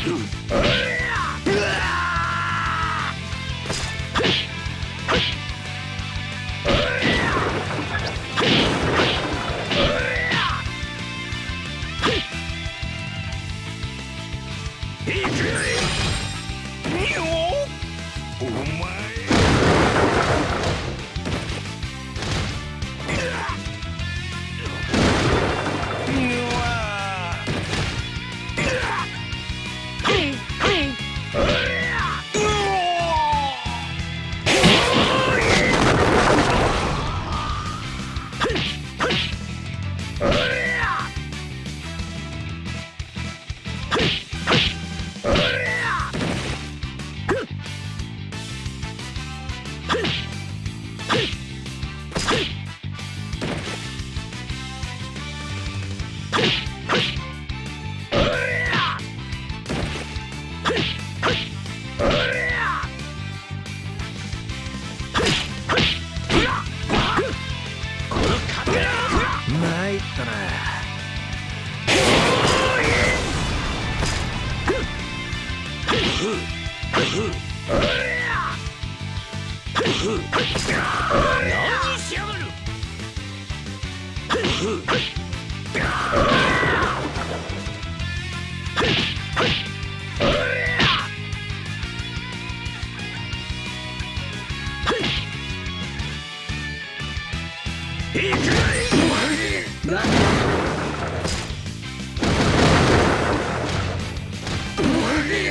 お前何しやがる。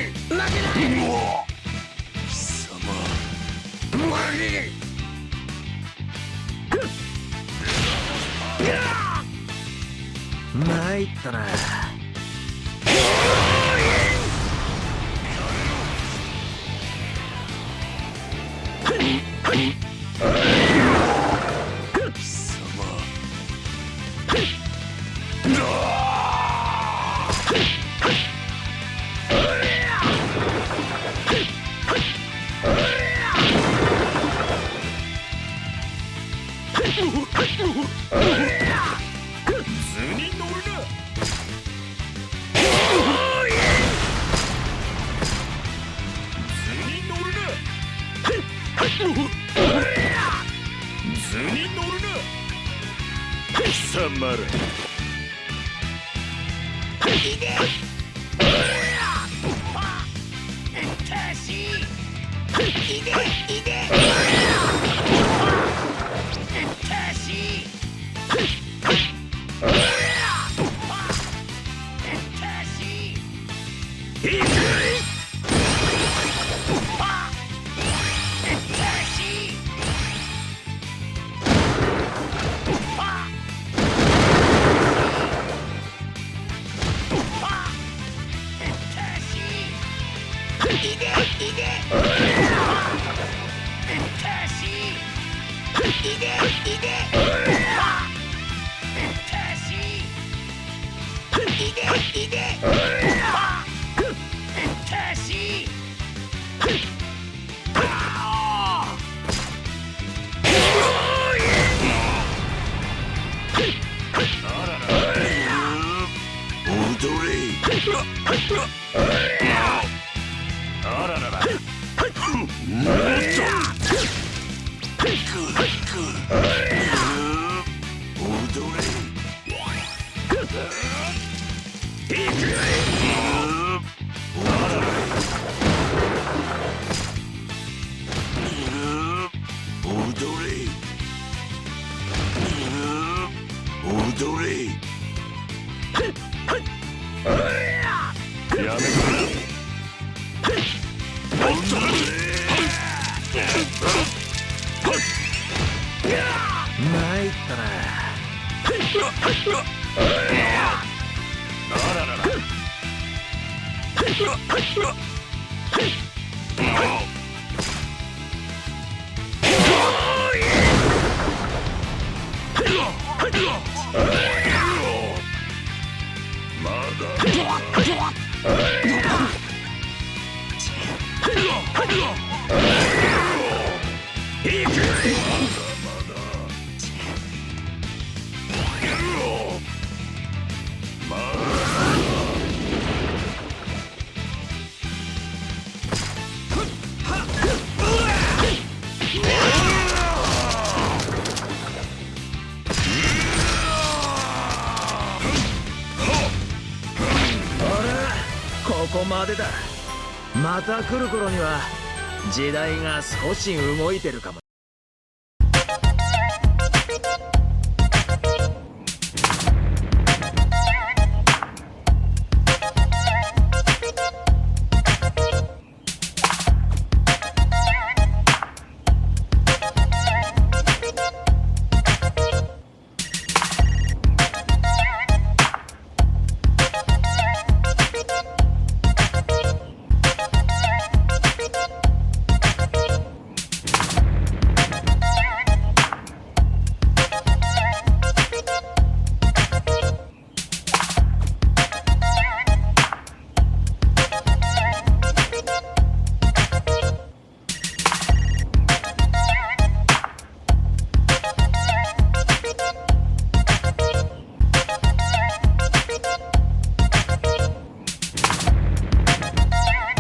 負けない貴様。負け参ったな。図に乗るな。貴様ら。いで。いいい で Hey! までだ。また来る頃には時代が少し動いてるかも